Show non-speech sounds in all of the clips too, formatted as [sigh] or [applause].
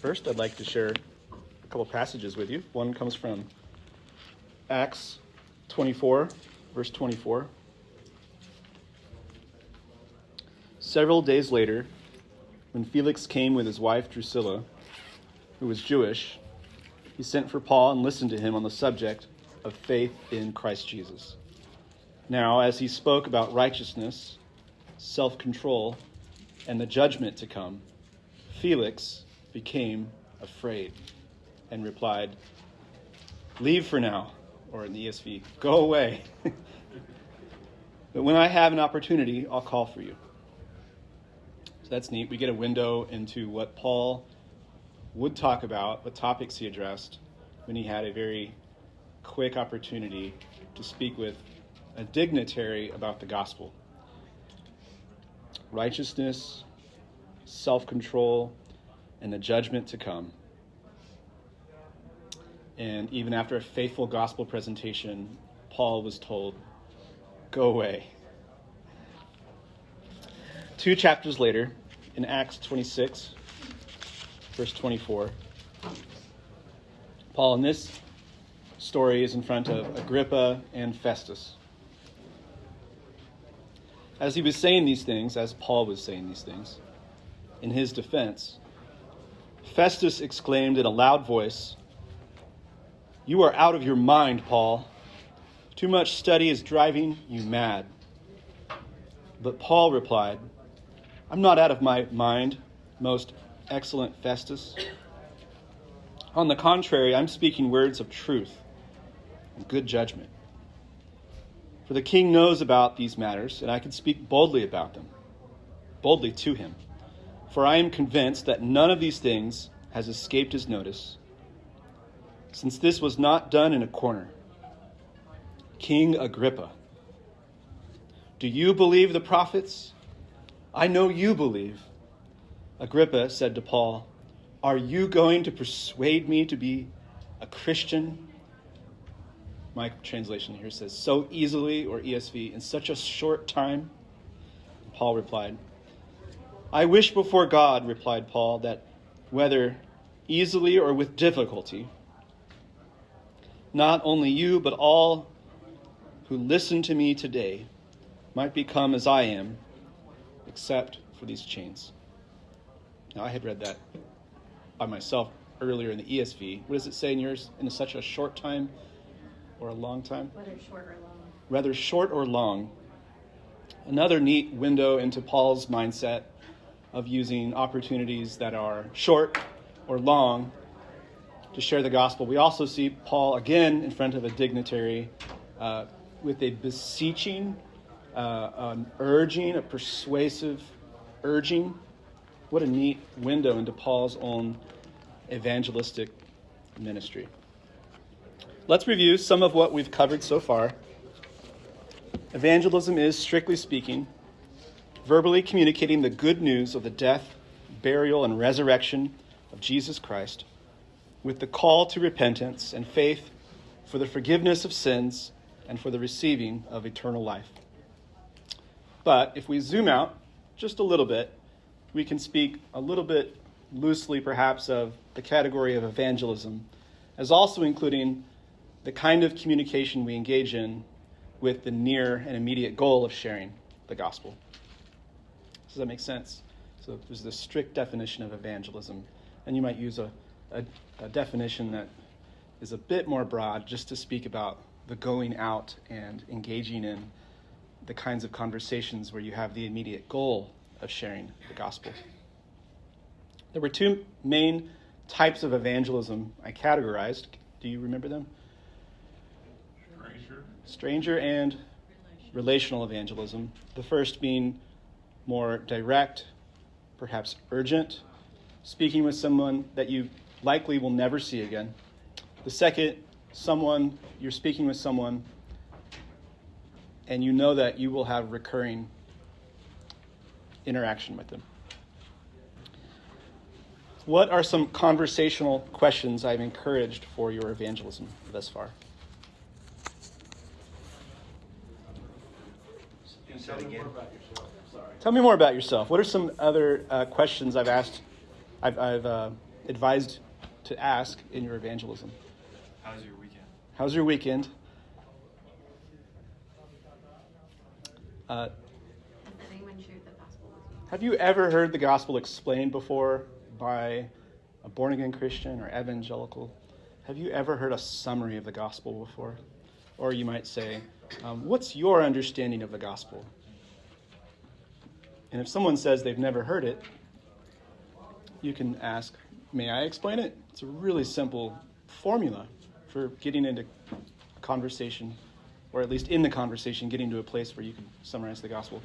First, I'd like to share a couple passages with you. One comes from Acts 24, verse 24. Several days later, when Felix came with his wife Drusilla, who was Jewish, he sent for Paul and listened to him on the subject of faith in Christ Jesus. Now, as he spoke about righteousness, self control, and the judgment to come, Felix became afraid and replied, Leave for now, or in the ESV, go away. [laughs] but when I have an opportunity, I'll call for you. So that's neat. We get a window into what Paul would talk about, what topics he addressed when he had a very quick opportunity to speak with a dignitary about the gospel. Righteousness, self control, and the judgment to come. And even after a faithful gospel presentation, Paul was told, Go away. Two chapters later, in Acts 26, verse 24, Paul in this story is in front of Agrippa and Festus. As he was saying these things, as Paul was saying these things, in his defense, Festus exclaimed in a loud voice, You are out of your mind, Paul. Too much study is driving you mad. But Paul replied, I'm not out of my mind, most excellent Festus. On the contrary, I'm speaking words of truth and good judgment. For the king knows about these matters, and I can speak boldly about them, boldly to him. For I am convinced that none of these things has escaped his notice, since this was not done in a corner. King Agrippa, do you believe the prophets? I know you believe. Agrippa said to Paul, Are you going to persuade me to be a Christian? My translation here says, so easily, or ESV, in such a short time. Paul replied, I wish before God, replied Paul, that whether easily or with difficulty, not only you, but all who listen to me today might become as I am, except for these chains. Now, I had read that by myself earlier in the ESV. What does it say in yours? In such a short time or a long time? Whether short or long. Rather short or long. Another neat window into Paul's mindset of using opportunities that are short or long to share the gospel. We also see Paul again in front of a dignitary uh, with a beseeching, uh, an urging, a persuasive urging. What a neat window into Paul's own evangelistic ministry. Let's review some of what we've covered so far. Evangelism is, strictly speaking, verbally communicating the good news of the death, burial, and resurrection of Jesus Christ with the call to repentance and faith for the forgiveness of sins and for the receiving of eternal life. But if we zoom out just a little bit, we can speak a little bit loosely, perhaps, of the category of evangelism as also including the kind of communication we engage in with the near and immediate goal of sharing the gospel. Does that make sense? So there's this strict definition of evangelism, and you might use a, a, a definition that is a bit more broad just to speak about the going out and engaging in the kinds of conversations where you have the immediate goal of sharing the gospel. There were two main types of evangelism I categorized. Do you remember them? Stranger. Stranger and relational evangelism. The first being more direct, perhaps urgent, speaking with someone that you likely will never see again. The second, someone, you're speaking with someone and you know that you will have recurring interaction with them. What are some conversational questions I've encouraged for your evangelism thus far? Tell me more about Tell me more about yourself. What are some other uh, questions I've asked, I've, I've uh, advised to ask in your evangelism. How's your weekend? How's your weekend? Uh, Has anyone shared the gospel with you? have you ever heard the gospel explained before by a born again Christian or evangelical? Have you ever heard a summary of the gospel before? Or you might say, um, What's your understanding of the gospel? And if someone says they've never heard it, you can ask, May I explain it? It's a really simple formula for getting into a conversation, or at least in the conversation, getting to a place where you can summarize the gospel.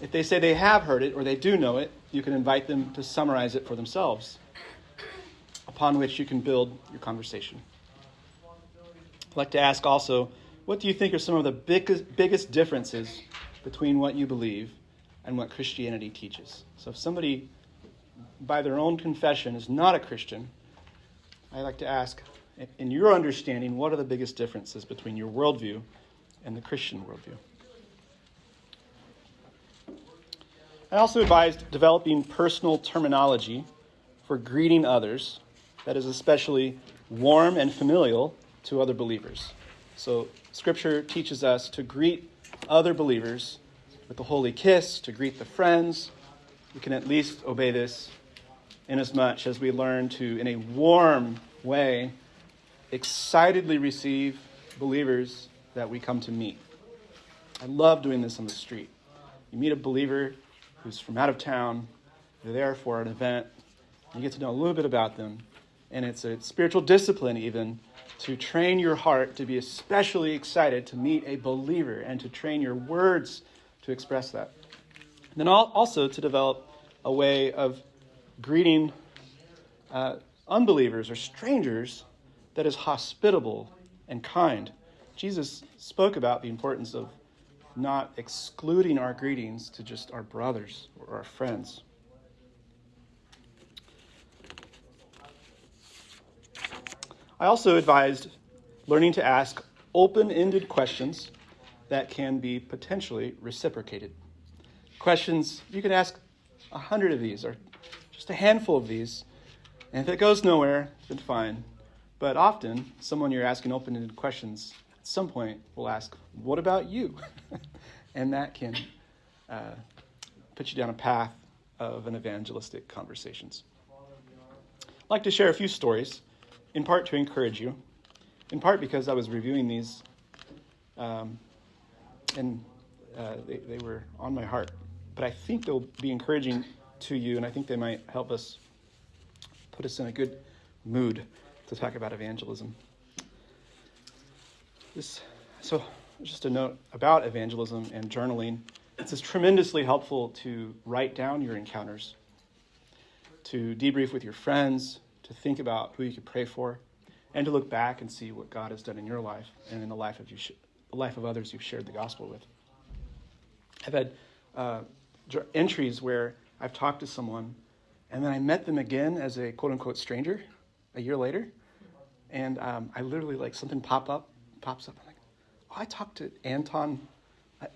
If they say they have heard it or they do know it, you can invite them to summarize it for themselves, upon which you can build your conversation. I'd like to ask also, what do you think are some of the biggest, biggest differences between what you believe and what Christianity teaches? So if somebody, by their own confession, is not a Christian, I'd like to ask, in your understanding, what are the biggest differences between your worldview and the Christian worldview? I also advised developing personal terminology for greeting others that is especially warm and familial to other believers. So, Scripture teaches us to greet other believers with the holy kiss, to greet the friends. We can at least obey this inasmuch as we learn to, in a warm way, excitedly receive believers that we come to meet. I love doing this on the street. You meet a believer who's from out of town, they're there for an event, you get to know a little bit about them, and it's a spiritual discipline even to train your heart to be especially excited to meet a believer and to train your words to express that. And then also to develop a way of greeting uh, unbelievers or strangers that is hospitable and kind. Jesus spoke about the importance of not excluding our greetings to just our brothers or our friends. I also advised learning to ask open ended questions that can be potentially reciprocated. Questions, you can ask a hundred of these or just a handful of these, and if it goes nowhere, then fine. But often, someone you're asking open ended questions at some point will ask, What about you? [laughs] and that can uh, put you down a path of an evangelistic conversations. I'd like to share a few stories, in part to encourage you, in part because I was reviewing these um, and uh, they, they were on my heart. But I think they'll be encouraging to you, and I think they might help us put us in a good mood to talk about evangelism. This, so, just a note about evangelism and journaling. It's tremendously helpful to write down your encounters, to debrief with your friends, to think about who you could pray for, and to look back and see what God has done in your life and in the life of you, life of others you've shared the gospel with. I've had uh, entries where I've talked to someone, and then I met them again as a quote unquote stranger a year later, and um, I literally like something pop up, pops up. I'm like, oh, I talked to Anton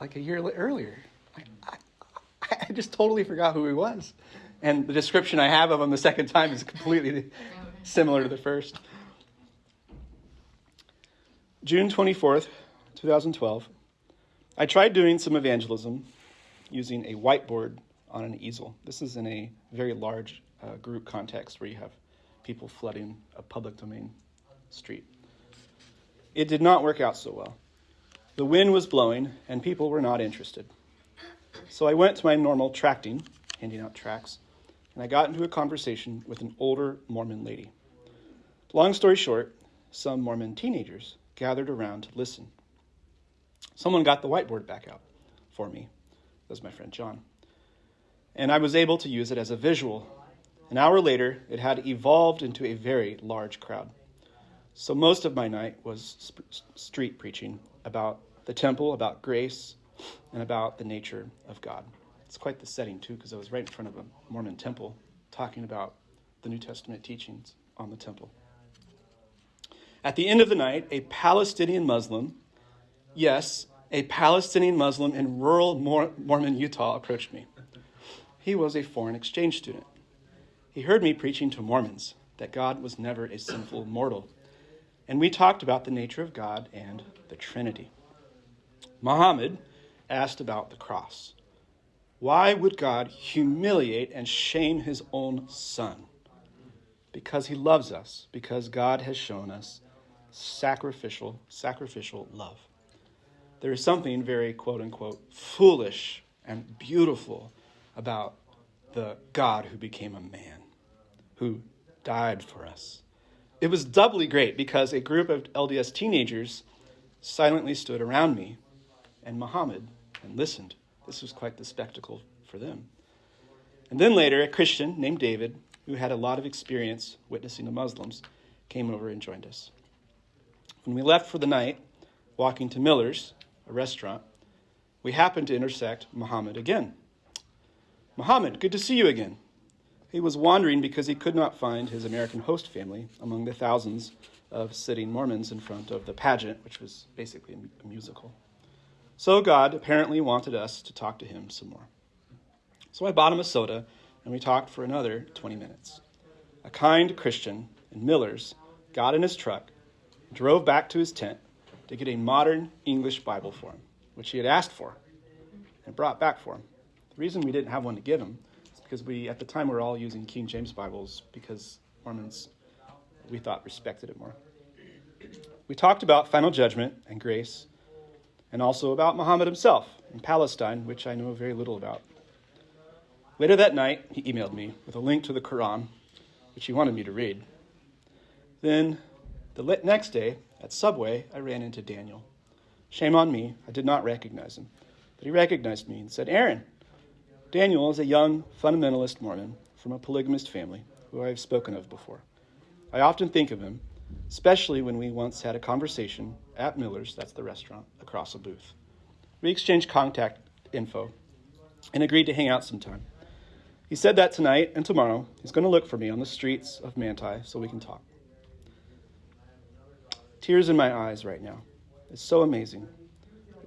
like a year earlier. I, I, I just totally forgot who he was, and the description I have of him the second time is completely [laughs] similar to the first. June twenty fourth, two thousand twelve. I tried doing some evangelism using a whiteboard on an easel. This is in a very large uh, group context where you have people flooding a public domain street. It did not work out so well. The wind was blowing, and people were not interested. So I went to my normal tracting, handing out tracts, and I got into a conversation with an older Mormon lady. Long story short, some Mormon teenagers gathered around to listen. Someone got the whiteboard back out for me. That was my friend John. And I was able to use it as a visual. An hour later, it had evolved into a very large crowd. So most of my night was sp- street preaching about the temple, about grace, and about the nature of God. It's quite the setting, too, because I was right in front of a Mormon temple talking about the New Testament teachings on the temple. At the end of the night, a Palestinian Muslim, yes, a Palestinian Muslim in rural Mormon Utah approached me. He was a foreign exchange student. he heard me preaching to Mormons that God was never a sinful mortal. And we talked about the nature of God and the Trinity. Muhammad asked about the cross. Why would God humiliate and shame his own son? Because he loves us, because God has shown us sacrificial, sacrificial love. There is something very quote unquote foolish and beautiful about the God who became a man, who died for us. It was doubly great because a group of LDS teenagers silently stood around me and Muhammad and listened. This was quite the spectacle for them. And then later, a Christian named David, who had a lot of experience witnessing to Muslims, came over and joined us. When we left for the night, walking to Miller's, a restaurant, we happened to intersect Muhammad again. Muhammad, good to see you again. He was wandering because he could not find his American host family among the thousands of sitting Mormons in front of the pageant, which was basically a musical. So God apparently wanted us to talk to him some more. So I bought him a soda, and we talked for another 20 minutes. A kind Christian in Miller's got in his truck, drove back to his tent to get a modern English Bible for him, which he had asked for and brought back for him. The reason we didn't have one to give him is because we, at the time, we were all using King James Bibles because Mormons, we thought, respected it more. We talked about final judgment and grace and also about Muhammad himself in Palestine, which I know very little about. Later that night, he emailed me with a link to the Quran, which he wanted me to read. Then, the next day, at Subway, I ran into Daniel. Shame on me, I did not recognize him. But he recognized me and said, Aaron. Daniel is a young fundamentalist Mormon from a polygamist family who I have spoken of before. I often think of him especially when we once had a conversation at Miller's, that's the restaurant, across a booth. We exchanged contact info and agreed to hang out sometime. He said that tonight and tomorrow he's going to look for me on the streets of Manti so we can talk. Tears in my eyes right now. It's so amazing.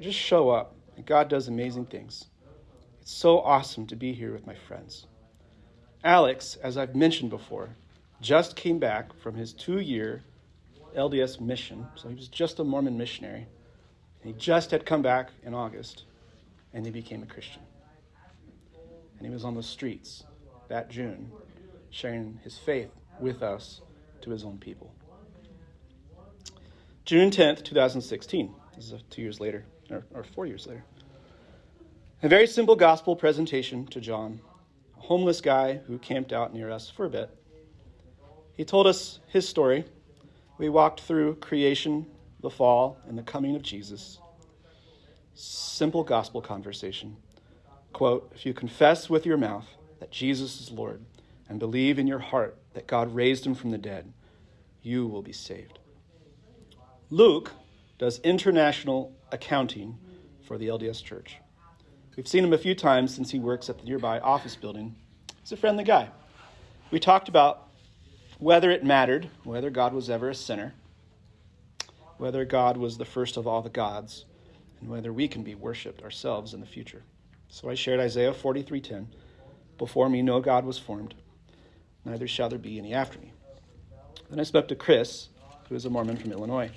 Just show up and God does amazing things. It's so awesome to be here with my friends. Alex, as I've mentioned before, just came back from his two year LDS mission. So he was just a Mormon missionary. And he just had come back in August and he became a Christian. And he was on the streets that June sharing his faith with us to his own people. June 10th, 2016. This is uh, two years later, or, or four years later. A very simple gospel presentation to John, a homeless guy who camped out near us for a bit. He told us his story we walked through creation, the fall, and the coming of Jesus. Simple gospel conversation. Quote If you confess with your mouth that Jesus is Lord and believe in your heart that God raised him from the dead, you will be saved. Luke does international accounting for the LDS Church. We've seen him a few times since he works at the nearby office building. He's a friendly guy. We talked about whether it mattered, whether God was ever a sinner, whether God was the first of all the gods, and whether we can be worshipped ourselves in the future. So I shared Isaiah 43:10, "Before me no God was formed, neither shall there be any after me." Then I spoke to Chris, who is a Mormon from Illinois.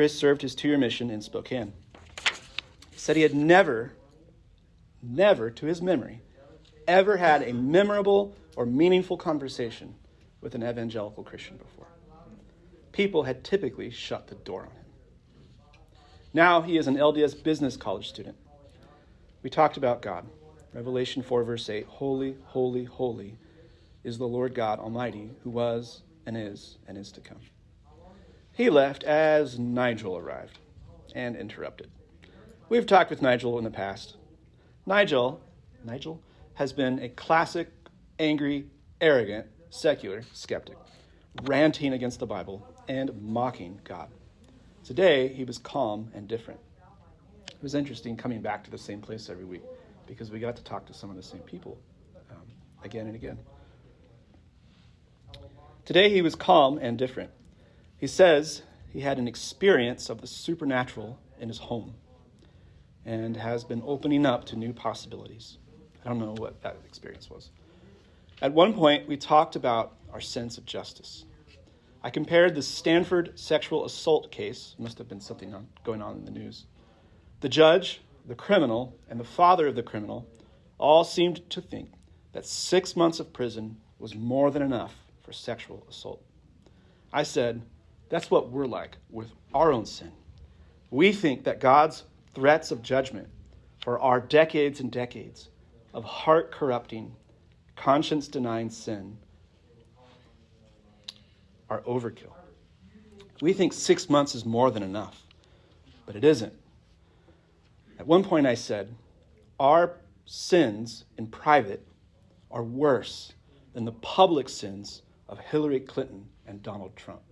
Chris served his two-year mission in Spokane. He said he had never, never, to his memory, ever had a memorable or meaningful conversation with an evangelical Christian before. People had typically shut the door on him. Now he is an LDS business college student. We talked about God. Revelation 4, verse 8 Holy, holy, holy is the Lord God Almighty, who was and is and is to come. He left as Nigel arrived and interrupted. We've talked with Nigel in the past. Nigel, Nigel has been a classic, angry, arrogant secular skeptic, ranting against the Bible and mocking God. Today, he was calm and different. It was interesting coming back to the same place every week because we got to talk to some of the same people um, again and again. Today, he was calm and different. He says he had an experience of the supernatural in his home and has been opening up to new possibilities. I don't know what that experience was. At one point, we talked about our sense of justice. I compared the Stanford sexual assault case, must have been something on, going on in the news. The judge, the criminal, and the father of the criminal all seemed to think that six months of prison was more than enough for sexual assault. I said, that's what we're like with our own sin. We think that God's threats of judgment for our decades and decades of heart corrupting, conscience denying sin are overkill. We think six months is more than enough, but it isn't. At one point, I said, Our sins in private are worse than the public sins of Hillary Clinton and Donald Trump.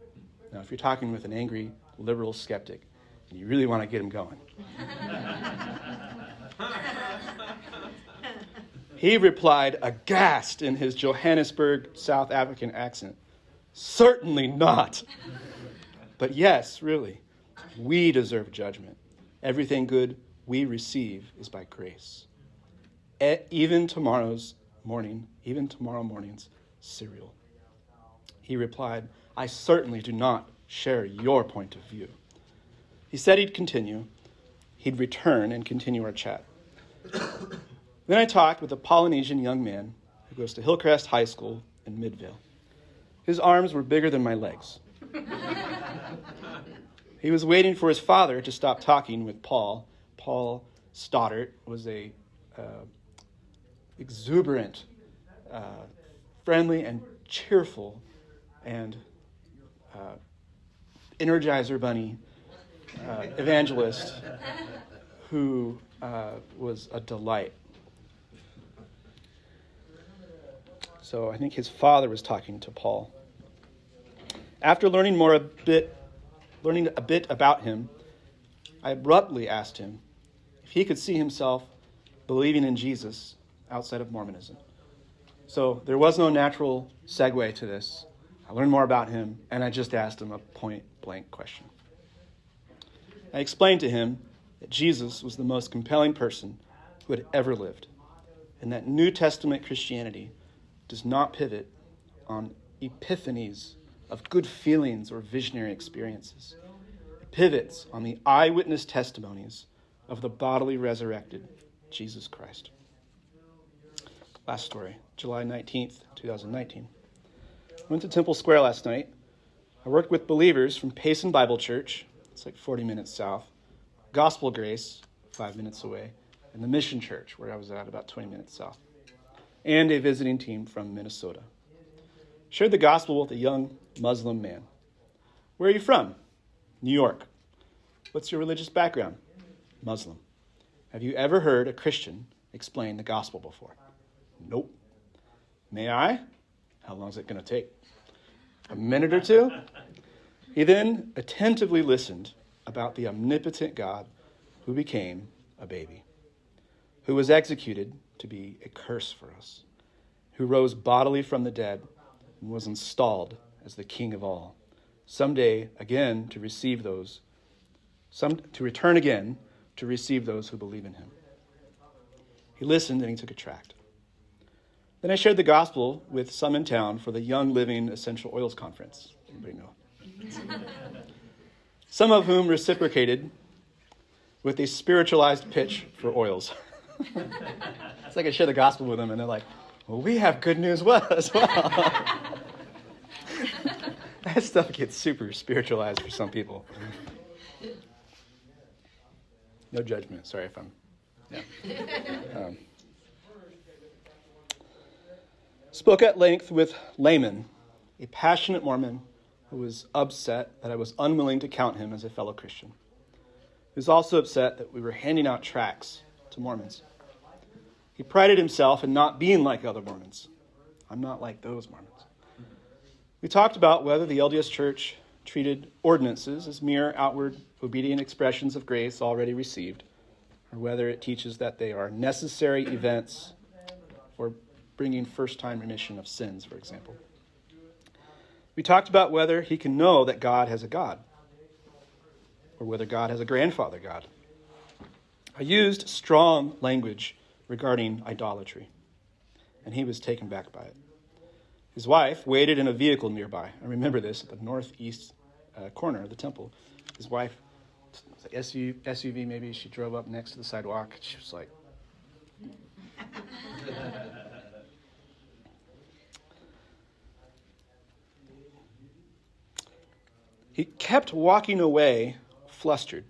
Now, if you're talking with an angry liberal skeptic and you really want to get him going, he replied, aghast in his Johannesburg, South African accent, Certainly not. But yes, really, we deserve judgment. Everything good we receive is by grace. Even tomorrow's morning, even tomorrow morning's cereal. He replied, I certainly do not share your point of view. He said he'd continue. He'd return and continue our chat. then I talked with a Polynesian young man who goes to Hillcrest High School in Midvale. His arms were bigger than my legs. he was waiting for his father to stop talking with Paul. Paul Stoddart was a uh, exuberant, uh, friendly, and cheerful, and uh, Energizer Bunny uh, evangelist who uh, was a delight. So I think his father was talking to Paul. After learning more a bit, learning a bit about him, I abruptly asked him if he could see himself believing in Jesus outside of Mormonism. So there was no natural segue to this. I learned more about him, and I just asked him a point blank question. I explained to him that Jesus was the most compelling person who had ever lived, and that New Testament Christianity does not pivot on epiphanies of good feelings or visionary experiences. It pivots on the eyewitness testimonies of the bodily resurrected Jesus Christ. Last story, July 19th, 2019. Went to Temple Square last night. I worked with believers from Payson Bible Church, it's like 40 minutes south, Gospel Grace, five minutes away, and the Mission Church, where I was at about 20 minutes south, and a visiting team from Minnesota shared the gospel with a young Muslim man. Where are you from? New York. What's your religious background? Muslim. Have you ever heard a Christian explain the gospel before? Nope. May I? How long is it going to take? A minute or two? He then attentively listened about the omnipotent God who became a baby, who was executed to be a curse for us, who rose bodily from the dead and was installed as the king of all. Someday again to receive those, some to return again to receive those who believe in him. He listened and he took a tract. Then I shared the gospel with some in town for the Young Living Essential Oils Conference. Anybody know? [laughs] some of whom reciprocated with a spiritualized pitch for oils. [laughs] it's like I share the gospel with them, and they're like, well, we have good news as [laughs] well. that stuff gets super spiritualized for some people. No judgment. Sorry if I'm. Yeah. Um, spoke at length with Layman, a passionate Mormon who was upset that I was unwilling to count him as a fellow Christian. He was also upset that we were handing out tracts to Mormons. He prided himself in not being like other Mormons. I'm not like those Mormons. We talked about whether the LDS Church treated ordinances as mere outward obedient expressions of grace already received, or whether it teaches that they are necessary events for bringing first time remission of sins, for example. We talked about whether he can know that God has a God, or whether God has a grandfather God. I used strong language regarding idolatry, and he was taken back by it. His wife waited in a vehicle nearby. I remember this at the northeast uh, corner of the temple. His wife, SUV, SUV maybe, she drove up next to the sidewalk. She was like, he kept walking away, flustered.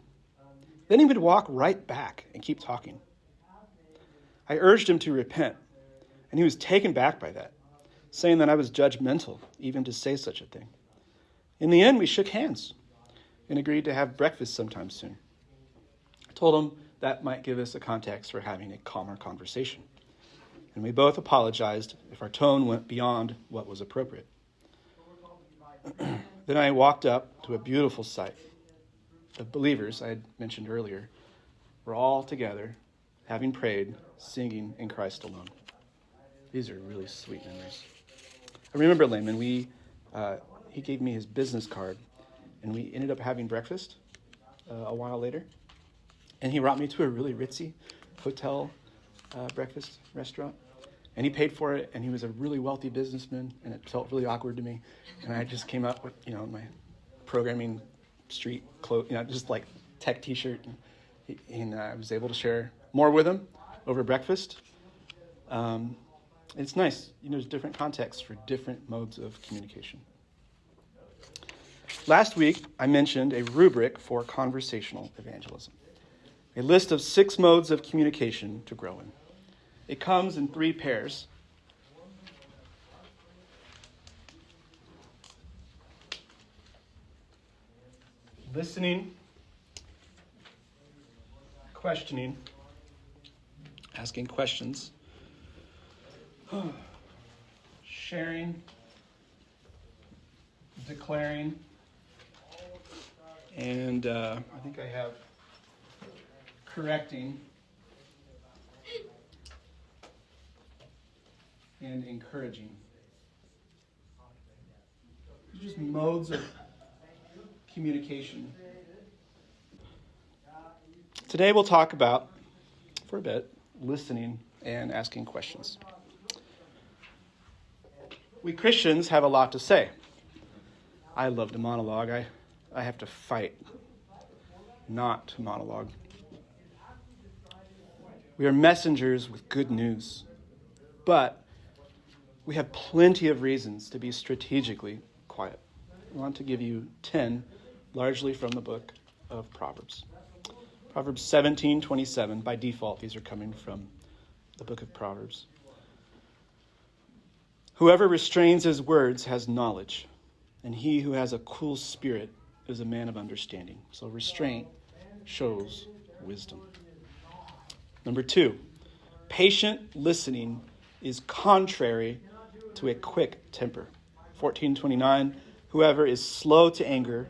Then he would walk right back and keep talking. I urged him to repent, and he was taken back by that, saying that I was judgmental even to say such a thing. In the end, we shook hands and agreed to have breakfast sometime soon. I told him that might give us a context for having a calmer conversation, and we both apologized if our tone went beyond what was appropriate. [clears throat] then I walked up to a beautiful sight. The believers I had mentioned earlier were all together, having prayed, singing in Christ alone. These are really sweet memories. I remember Lehman. We uh, he gave me his business card, and we ended up having breakfast uh, a while later. And he brought me to a really ritzy hotel uh, breakfast restaurant. And he paid for it, and he was a really wealthy businessman, and it felt really awkward to me. And I just came up with, you know, my programming street clothes, you know, just like tech T-shirt, and, and uh, I was able to share more with him over breakfast. Um, it's nice, you know, there's different contexts for different modes of communication. Last week, I mentioned a rubric for conversational evangelism, a list of six modes of communication to grow in. It comes in three pairs. Listening, questioning, asking questions, [sighs] sharing, declaring, and uh, I think I have correcting and encouraging. Just modes of communication. Today we'll talk about, for a bit, listening and asking questions. We Christians have a lot to say. I love to monologue. I I have to fight not to monologue. We are messengers with good news, but we have plenty of reasons to be strategically quiet. I want to give you 10, largely from the book of Proverbs. Proverbs 17, 27. By default, these are coming from the book of Proverbs. Whoever restrains his words has knowledge, and he who has a cool spirit is a man of understanding. So restraint shows wisdom. Number two, patient listening is contrary to a quick temper. 1429 Whoever is slow to anger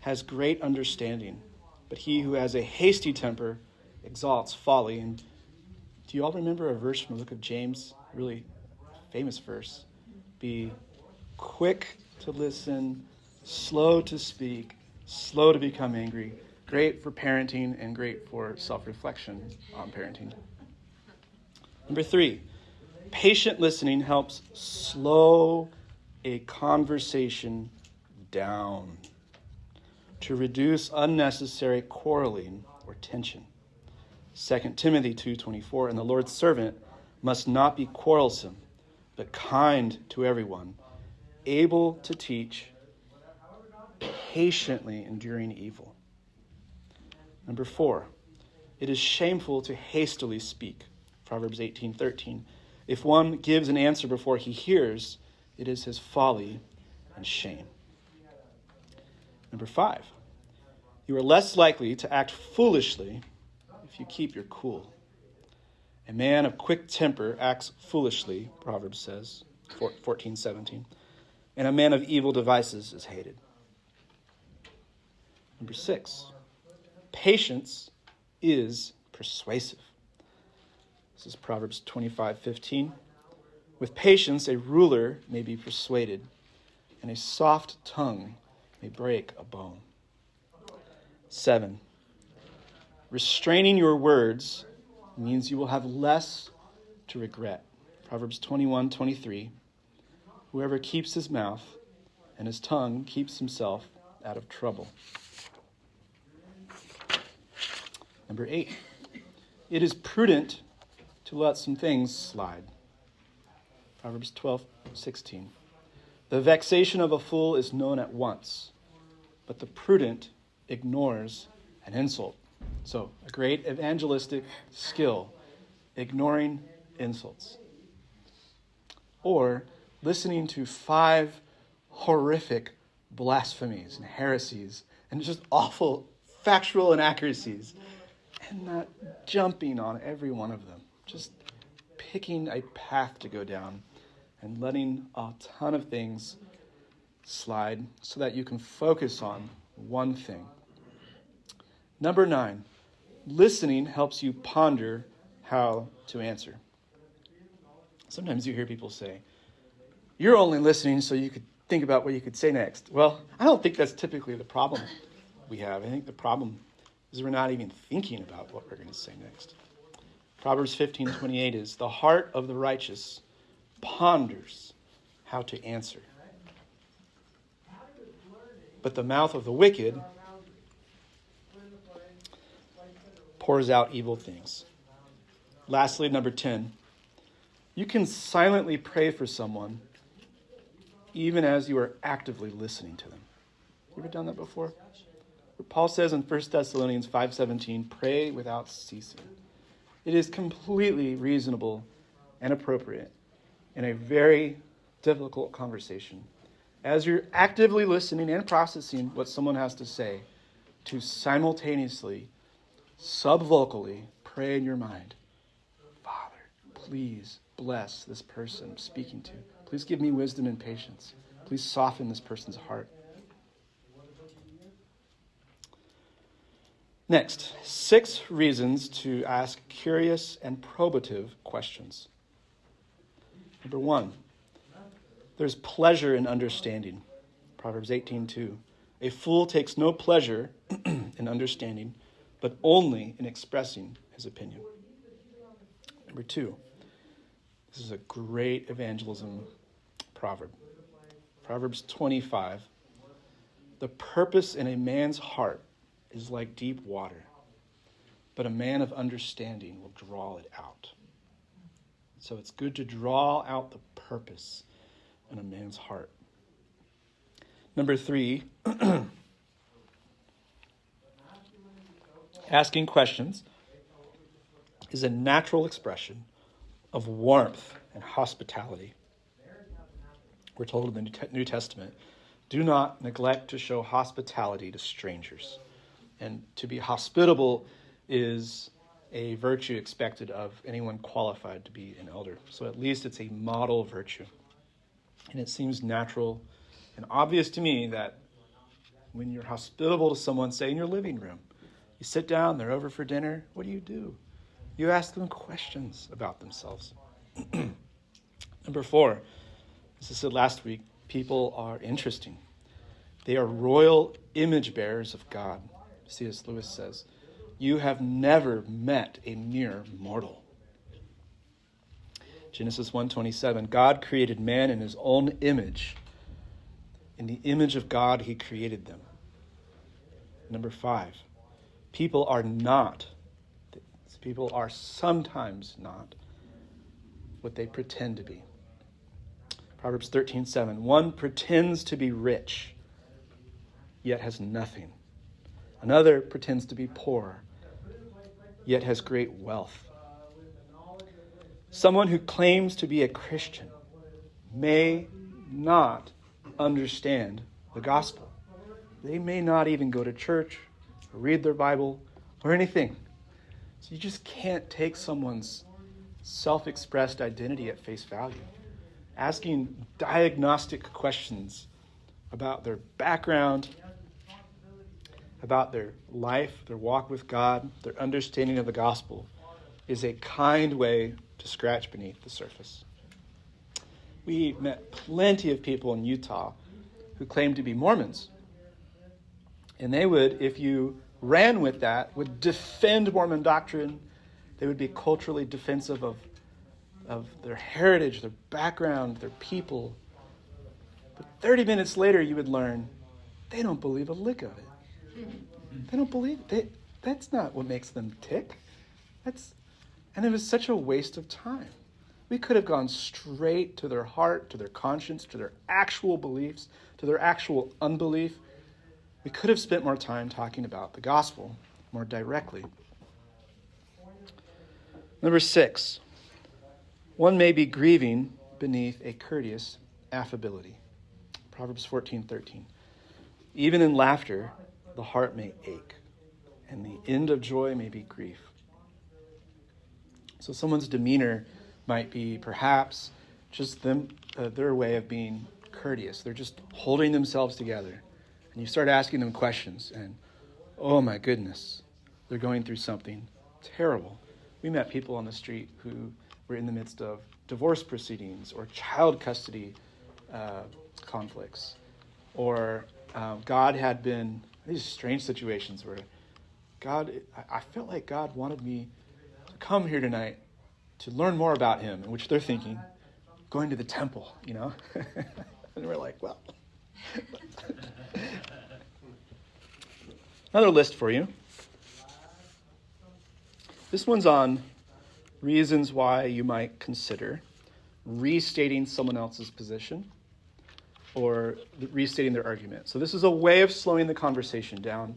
has great understanding, but he who has a hasty temper exalts folly. And do you all remember a verse from the book of James? Really famous verse. Be quick to listen, slow to speak, slow to become angry, great for parenting and great for self reflection on parenting. Number three, patient listening helps slow a conversation down to reduce unnecessary quarreling or tension. 2 Timothy 2:24 and the Lord's servant must not be quarrelsome but kind to everyone able to teach patiently enduring evil. Number four, it is shameful to hastily speak. Proverbs 18:13. If one gives an answer before he hears, it is his folly and shame. Number five, you are less likely to act foolishly if you keep your cool. A man of quick temper acts foolishly, Proverbs says, 14, 17. And a man of evil devices is hated. Number six, patience is persuasive. This is Proverbs 25 15. With patience, a ruler may be persuaded, and a soft tongue may break a bone. Seven, restraining your words means you will have less to regret. Proverbs 21 23. Whoever keeps his mouth and his tongue keeps himself out of trouble. Number eight, it is prudent to let some things slide. Proverbs 12, 16. The vexation of a fool is known at once, but the prudent ignores an insult. So, a great evangelistic skill, ignoring insults. Or listening to five horrific blasphemies and heresies and just awful factual inaccuracies and not jumping on every one of them. Just picking a path to go down and letting a ton of things slide so that you can focus on one thing. Number nine, listening helps you ponder how to answer. Sometimes you hear people say, You're only listening so you could think about what you could say next. Well, I don't think that's typically the problem we have. I think the problem is we're not even thinking about what we're going to say next. Proverbs 15:28 is the heart of the righteous ponders how to answer. But the mouth of the wicked pours out evil things. Lastly, number 10, you can silently pray for someone even as you are actively listening to them. You ever done that before? Paul says in 1 Thessalonians 5:17, "Pray without ceasing." It is completely reasonable and appropriate in a very difficult conversation as you're actively listening and processing what someone has to say to simultaneously subvocally pray in your mind, "Father, please bless this person I'm speaking to. Please give me wisdom and patience. Please soften this person's heart." Next, six reasons to ask curious and probative questions. Number one, there's pleasure in understanding. Proverbs 18:2. A fool takes no pleasure [clears throat] in understanding, but only in expressing his opinion. Number two, this is a great evangelism proverb. Proverbs 25. The purpose in a man's heart is like deep water, but a man of understanding will draw it out. So it's good to draw out the purpose in a man's heart. Number three, [clears throat] asking questions is a natural expression of warmth and hospitality. We're told in the New Testament do not neglect to show hospitality to strangers. And to be hospitable is a virtue expected of anyone qualified to be an elder. So at least it's a model virtue. And it seems natural and obvious to me that when you're hospitable to someone, say in your living room, you sit down, they're over for dinner, what do you do? You ask them questions about themselves. [clears throat] Number four, as I said last week, people are interesting. They are royal image bearers of God. C.S. Lewis says, You have never met a mere mortal. Genesis 1:27 God created man in his own image. In the image of God he created them. Number 5. People are not people are sometimes not what they pretend to be. Proverbs 13:7 One pretends to be rich yet has nothing. Another pretends to be poor, yet has great wealth. Someone who claims to be a Christian may not understand the gospel. They may not even go to church or read their Bible or anything. So you just can't take someone's self expressed identity at face value. Asking diagnostic questions about their background, about their life, their walk with God, their understanding of the gospel, is a kind way to scratch beneath the surface. We met plenty of people in Utah who claimed to be Mormons. And they would, if you ran with that, would defend Mormon doctrine. They would be culturally defensive of, of their heritage, their background, their people. But 30 minutes later, you would learn they don't believe a lick of it. Mm-hmm. They don't believe it. That's not what makes them tick. That's, and it was such a waste of time. We could have gone straight to their heart, to their conscience, to their actual beliefs, to their actual unbelief. We could have spent more time talking about the gospel more directly. Number six, one may be grieving beneath a courteous affability. Proverbs 14 13. Even in laughter, the heart may ache, and the end of joy may be grief. So, someone's demeanor might be perhaps just them, uh, their way of being courteous. They're just holding themselves together. And you start asking them questions, and oh my goodness, they're going through something terrible. We met people on the street who were in the midst of divorce proceedings or child custody uh, conflicts, or um, God had been these strange situations where God, I felt like God wanted me to come here tonight to learn more about Him, in which they're thinking, going to the temple, you know? [laughs] and we're like, well. Another list for you. This one's on reasons why you might consider restating someone else's position or restating their argument. So, this is a way of slowing the conversation down.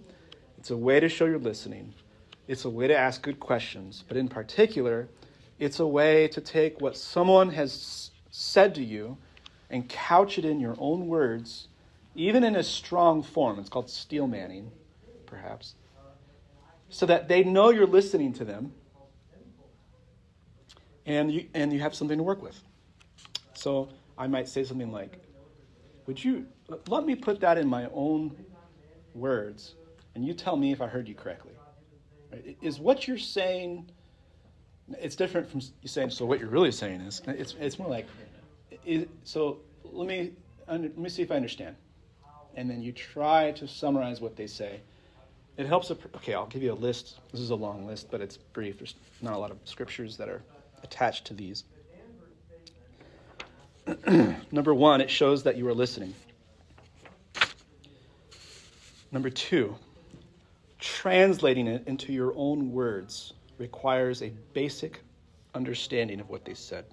It's a way to show you're listening. It's a way to ask good questions. But in particular, it's a way to take what someone has said to you and couch it in your own words, even in a strong form. It's called steel manning, perhaps so that they know you're listening to them and you, and you have something to work with. So I might say something like, Would you let me put that in my own words and you tell me if I heard you correctly? Is what you're saying, it's different from you saying, So what you're really saying is, it's, it's more like, is, So let me, let me see if I understand. And then you try to summarize what they say it helps. Okay, I'll give you a list. This is a long list, but it's brief. There's not a lot of scriptures that are attached to these. [clears throat] Number one, it shows that you are listening. Number two, translating it into your own words requires a basic understanding of what they said.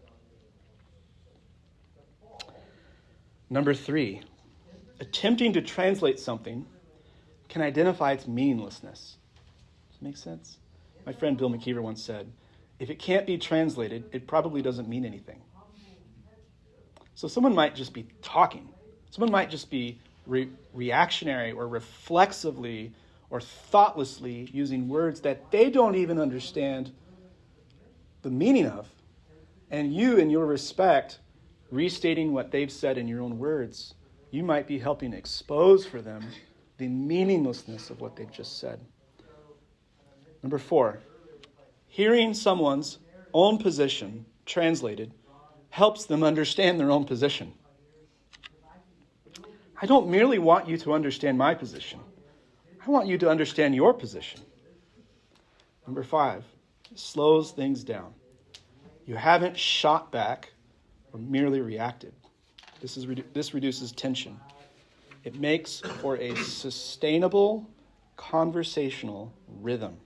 Number three, attempting to translate something can identify its meaninglessness. Does that make sense? My friend Bill McKeever once said, if it can't be translated, it probably doesn't mean anything. So someone might just be talking. Someone might just be re- reactionary or reflexively or thoughtlessly using words that they don't even understand the meaning of. And you, in your respect, restating what they've said in your own words, you might be helping expose for them the meaninglessness of what they've just said. Number four, hearing someone's own position translated helps them understand their own position. I don't merely want you to understand my position, I want you to understand your position. Number five, slows things down. You haven't shot back or merely reacted. This, is, this reduces tension. It makes for a sustainable conversational rhythm.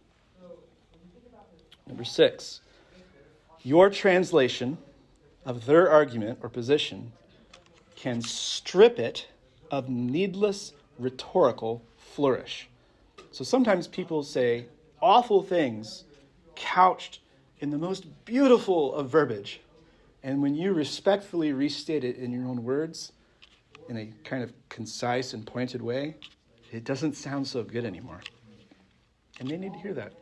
Number six, your translation of their argument or position can strip it of needless rhetorical flourish. So sometimes people say awful things couched in the most beautiful of verbiage. And when you respectfully restate it in your own words, in a kind of concise and pointed way, it doesn't sound so good anymore. And they need to hear that.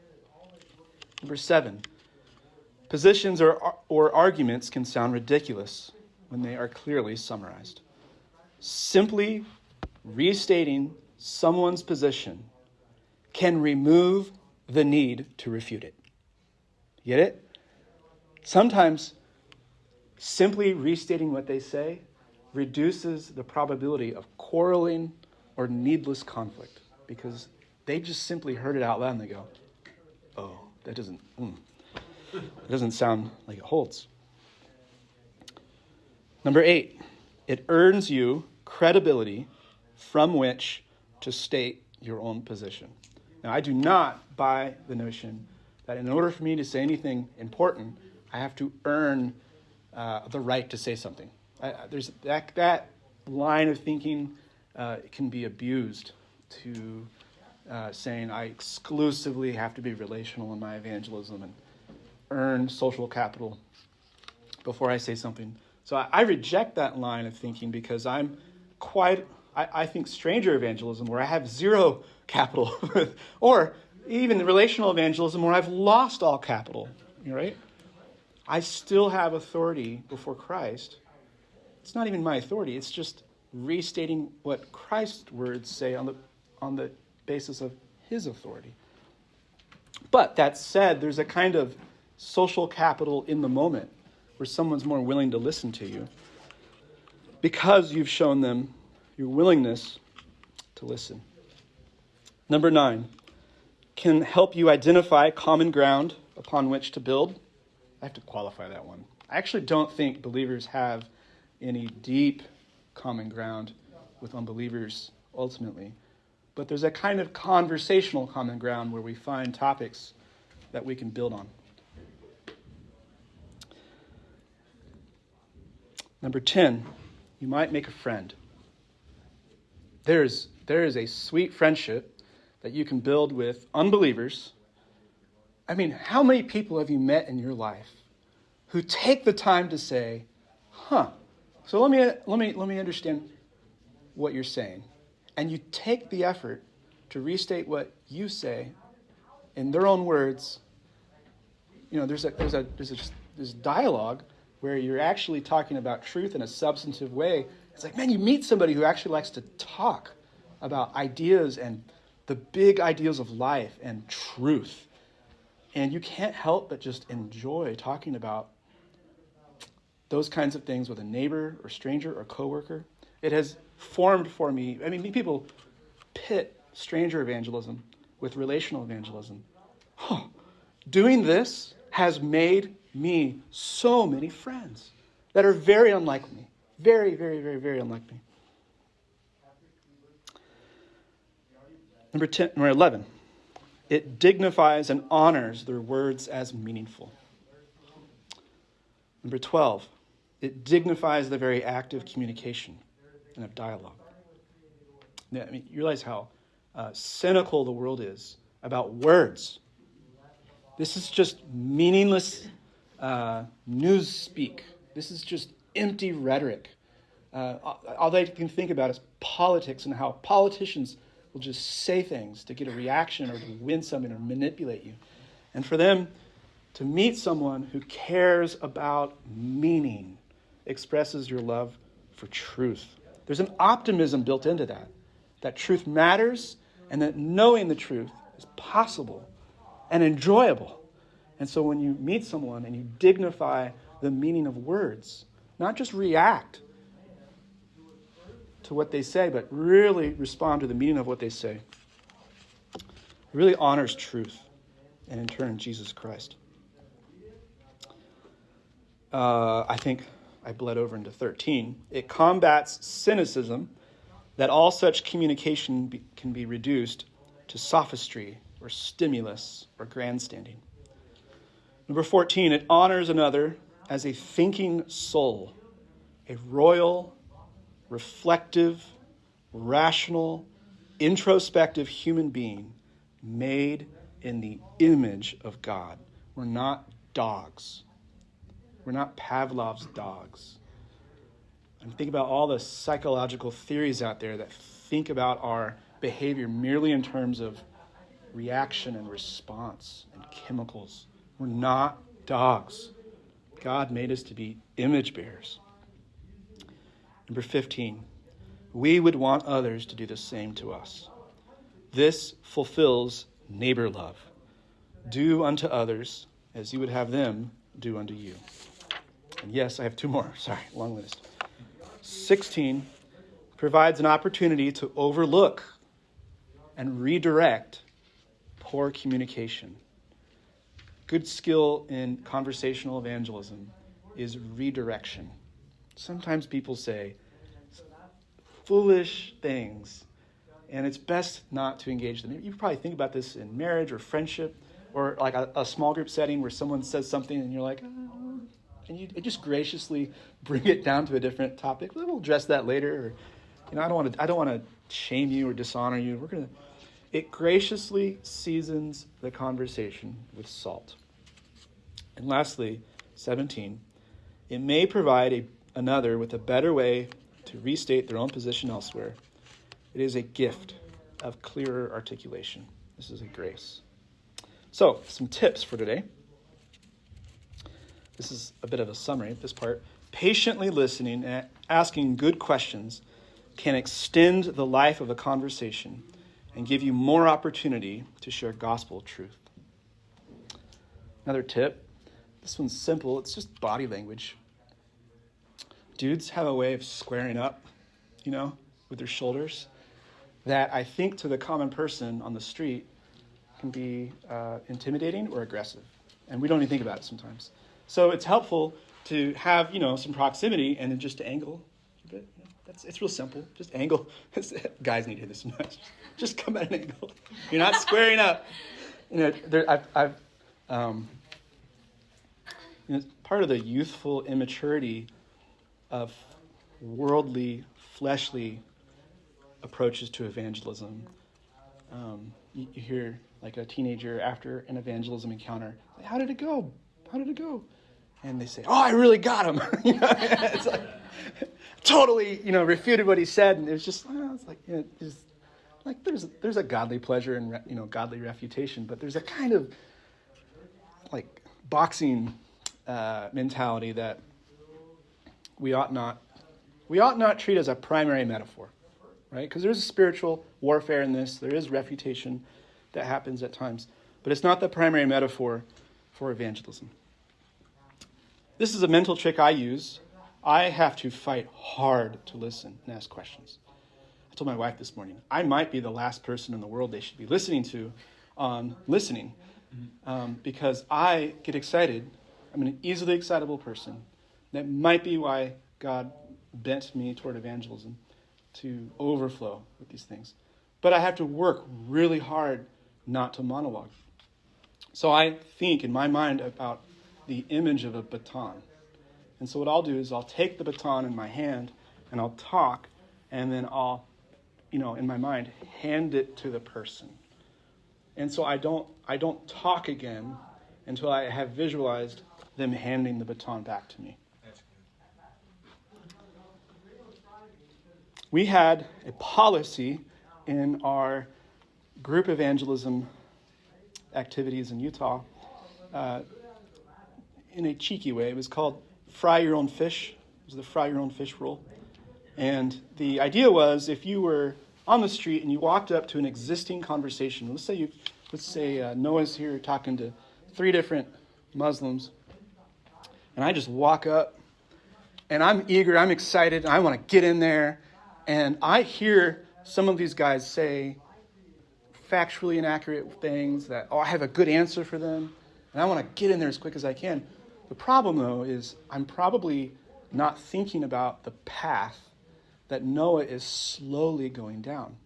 Number seven, positions or, or arguments can sound ridiculous when they are clearly summarized. Simply restating someone's position can remove the need to refute it. Get it? Sometimes simply restating what they say reduces the probability of quarreling or needless conflict because they just simply heard it out loud and they go, oh, that doesn't, mm, it doesn't sound like it holds. Number eight, it earns you credibility from which to state your own position. Now, I do not buy the notion that in order for me to say anything important, I have to earn uh, the right to say something. I, there's that, that line of thinking uh, can be abused to uh, saying I exclusively have to be relational in my evangelism and earn social capital before I say something. So I, I reject that line of thinking because I'm quite, I, I think, stranger evangelism where I have zero [laughs] capital, or even relational evangelism where I've lost all capital, right? I still have authority before Christ. It's not even my authority, it's just restating what Christ's words say on the, on the basis of his authority. But that said, there's a kind of social capital in the moment where someone's more willing to listen to you because you've shown them your willingness to listen. Number nine, can help you identify common ground upon which to build. I have to qualify that one. I actually don't think believers have any deep common ground with unbelievers ultimately. But there's a kind of conversational common ground where we find topics that we can build on. Number 10, you might make a friend. There's, there is a sweet friendship that you can build with unbelievers. I mean, how many people have you met in your life who take the time to say, huh, so let me, let me, let me understand what you're saying. And you take the effort to restate what you say in their own words. You know, there's a, there's a, there's a, this dialogue where you're actually talking about truth in a substantive way. It's like, man, you meet somebody who actually likes to talk about ideas and the big ideals of life and truth. And you can't help but just enjoy talking about those kinds of things with a neighbor or stranger or coworker. It has formed for me. I mean, people pit stranger evangelism with relational evangelism. Doing this has made me so many friends that are very unlike me. Very, very, very, very unlike me. Number, 10, number 11, it dignifies and honors their words as meaningful. Number 12, it dignifies the very act of communication and of dialogue. I mean, you realize how uh, cynical the world is about words. This is just meaningless uh, news speak. This is just empty rhetoric. Uh, all they can think about is politics and how politicians will just say things to get a reaction or to win something or manipulate you. And for them to meet someone who cares about meaning expresses your love for truth. There's an optimism built into that, that truth matters and that knowing the truth is possible and enjoyable. And so when you meet someone and you dignify the meaning of words, not just react to what they say, but really respond to the meaning of what they say. It really honors truth and, in turn, Jesus Christ. Uh, I think I bled over into 13. It combats cynicism that all such communication be, can be reduced to sophistry or stimulus or grandstanding. Number 14, it honors another as a thinking soul, a royal reflective, rational, introspective human being made in the image of God. We're not dogs. We're not Pavlov's dogs. And think about all the psychological theories out there that think about our behavior merely in terms of reaction and response and chemicals. We're not dogs. God made us to be image bearers. Number 15, we would want others to do the same to us. This fulfills neighbor love. Do unto others as you would have them do unto you. And yes, I have two more. [laughs] Sorry, long list. 16 provides an opportunity to overlook and redirect poor communication. Good skill in conversational evangelism is redirection. Sometimes people say, foolish things. And it's best not to engage them. You probably think about this in marriage or friendship or like a, a small group setting where someone says something and you're like, uh, oh, and you just graciously bring it down to a different topic. We'll address that later. Or, you know, I don't want to. I don't want to shame you or dishonor you. We're gonna. It graciously seasons the conversation with salt. And lastly, 17, it may provide a, another with a better way to restate their own position elsewhere. It is a gift of clearer articulation. This is a grace. So, some tips for today. This is a bit of a summary of this part. Patiently listening and asking good questions can extend the life of a conversation and give you more opportunity to share gospel truth. Another tip this one's simple, it's just body language. Dudes have a way of squaring up, you know, with their shoulders that I think to the common person on the street can be uh, intimidating or aggressive. And we don't even think about it sometimes. So it's helpful to have, you know, some proximity and then just to angle a bit. You know, that's, it's real simple. Just angle. [laughs] Guys need to hear this much. [laughs] Just come at an angle. You're not squaring up. You know, there, I've, I've um, you know, part of the youthful immaturity of worldly, fleshly approaches to evangelism. Um, you, you, hear like a teenager after an evangelism encounter, "How did it go? How did it go?" And they say, "Oh, I really got him." [laughs] you know, it's like totally, you know, refuted what he said, and it was just, well, it's like, you know, just like there's there's a godly pleasure and you know godly refutation, but there's a kind of like boxing uh, mentality that we ought not we ought not treat as a primary metaphor, right? Because there's a spiritual warfare in this. There is refutation that happens at times, but it's not the primary metaphor for evangelism. This is a mental trick I use. I have to fight hard to listen and ask questions. I told my wife this morning, I might be the last person in the world they should be listening to on listening um, because I get excited I'm an easily excitable person. That might be why God bent me toward evangelism to overflow with these things. But I have to work really hard not to monologue. So I think in my mind about the image of a baton. And so what I'll do is I'll take the baton in my hand and I'll talk and then I'll you know in my mind hand it to the person. And so I don't I don't talk again until I have visualized them handing the baton back to me. We had a policy in our group evangelism activities in Utah uh, in a cheeky way. It was called fry your own fish. It was the fry your own fish rule. And the idea was if you were on the street and you walked up to an existing conversation, let's say you, let's say uh, Noah's here talking to three different Muslims, and I just walk up and I'm eager, I'm excited, I want to get in there. And I hear some of these guys say factually inaccurate things that, oh, I have a good answer for them, and I want to get in there as quick as I can. The problem, though, is I'm probably not thinking about the path that Noah is slowly going down.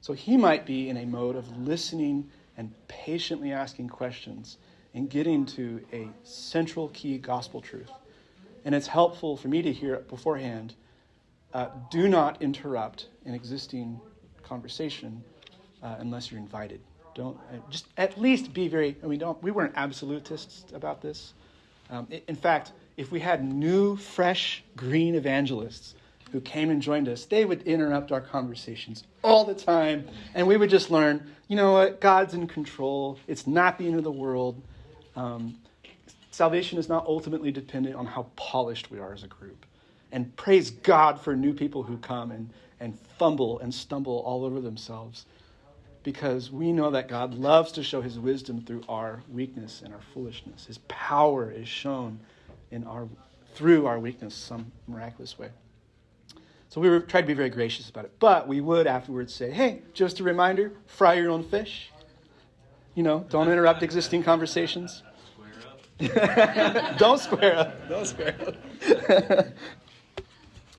So he might be in a mode of listening and patiently asking questions and getting to a central key gospel truth. And it's helpful for me to hear it beforehand. Uh, do not interrupt an existing conversation uh, unless you're invited. Don't uh, just at least be very. We don't. We weren't absolutists about this. Um, in fact, if we had new, fresh, green evangelists who came and joined us, they would interrupt our conversations all the time, and we would just learn. You know what? God's in control. It's not the end of the world. Um, salvation is not ultimately dependent on how polished we are as a group. And praise God for new people who come and, and fumble and stumble all over themselves because we know that God loves to show his wisdom through our weakness and our foolishness. His power is shown in our, through our weakness some miraculous way. So we were trying to be very gracious about it. But we would afterwards say, hey, just a reminder fry your own fish. You know, don't interrupt existing conversations. Don't square up. [laughs] Don't square up. [laughs]